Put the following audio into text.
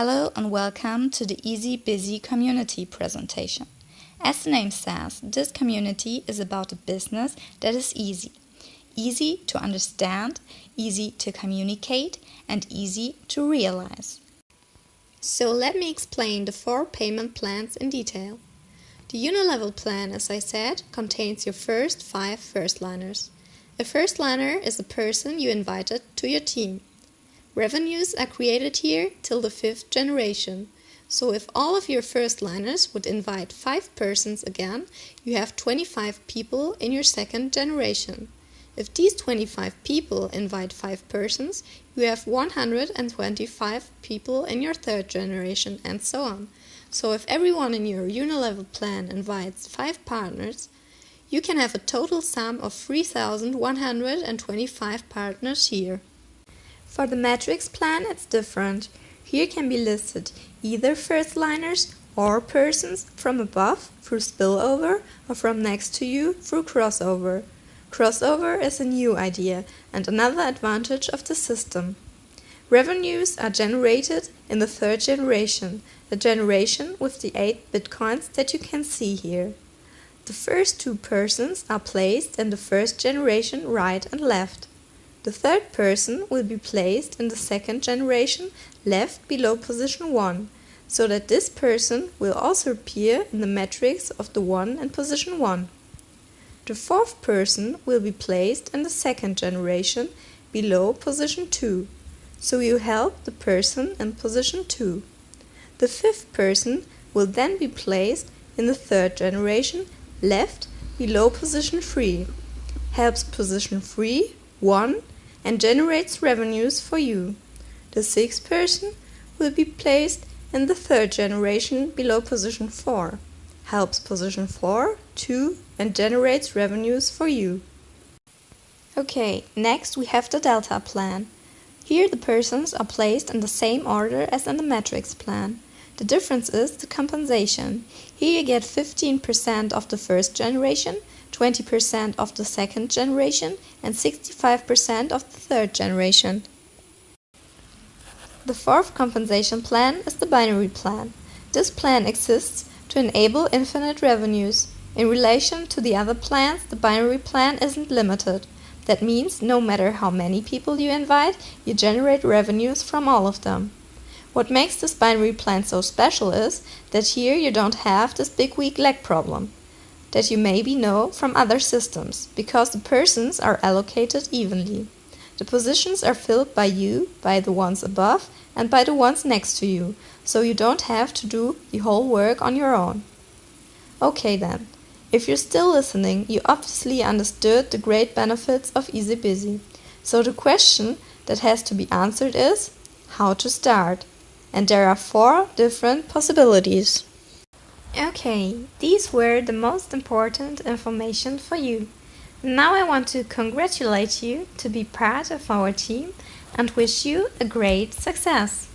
Hello and welcome to the Easy Busy community presentation. As the name says, this community is about a business that is easy. Easy to understand, easy to communicate, and easy to realize. So let me explain the four payment plans in detail. The Unilevel plan, as I said, contains your first five first-liners. A first-liner is a person you invited to your team. Revenues are created here till the fifth generation. So if all of your first liners would invite 5 persons again, you have 25 people in your second generation. If these 25 people invite 5 persons, you have 125 people in your third generation and so on. So if everyone in your Unilevel plan invites 5 partners, you can have a total sum of 3125 partners here. For the matrix plan it's different. Here can be listed either first liners or persons from above through spillover or from next to you through crossover. Crossover is a new idea and another advantage of the system. Revenues are generated in the third generation, the generation with the 8 bitcoins that you can see here. The first two persons are placed in the first generation right and left. The third person will be placed in the second generation left below position 1, so that this person will also appear in the matrix of the one in position 1. The fourth person will be placed in the second generation below position 2, so you help the person in position 2. The fifth person will then be placed in the third generation left below position 3, helps position 3, 1 and generates revenues for you. The sixth person will be placed in the third generation below position 4, helps position 4, 2 and generates revenues for you. Okay, next we have the delta plan. Here the persons are placed in the same order as in the matrix plan. The difference is the compensation. Here you get 15% of the first generation 20% of the second generation and 65% of the third generation. The fourth compensation plan is the binary plan. This plan exists to enable infinite revenues. In relation to the other plans, the binary plan isn't limited. That means no matter how many people you invite, you generate revenues from all of them. What makes this binary plan so special is that here you don't have this big weak leg problem that you maybe know from other systems, because the persons are allocated evenly. The positions are filled by you, by the ones above, and by the ones next to you, so you don't have to do the whole work on your own. Okay then, if you're still listening, you obviously understood the great benefits of Easy Busy. So the question that has to be answered is, how to start? And there are four different possibilities. Okay, these were the most important information for you. Now I want to congratulate you to be part of our team and wish you a great success.